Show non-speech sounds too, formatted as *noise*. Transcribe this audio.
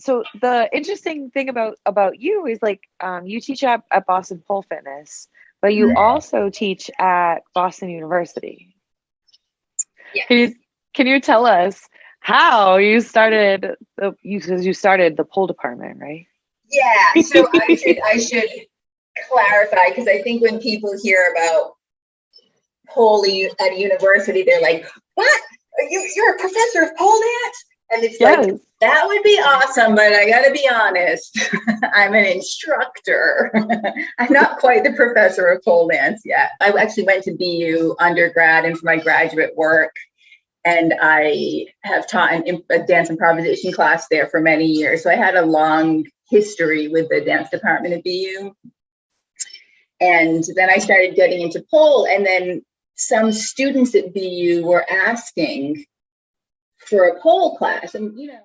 so the interesting thing about about you is like um, you teach at, at Boston Pole Fitness, but you Mhm. also teach at Boston University. Yes. Can you can you tell us how you started the you because you started the pole department, right? Yeah, *laughs* so I should I should clarify because I think when people hear about pole at a university, they're like, "What? Are you you're a professor of pole dance?" And it's like Yes. That would be awesome, but I got to be honest, *laughs* I'm an instructor. *laughs* I'm not quite the professor of pole dance yet. I actually went to BU undergrad and for my graduate work. And I have taught an, a dance improvisation class there for many years. So I had a long history with the dance department at BU. And then I started getting into pole, and then some students at BU were asking for a pole class. And, you know,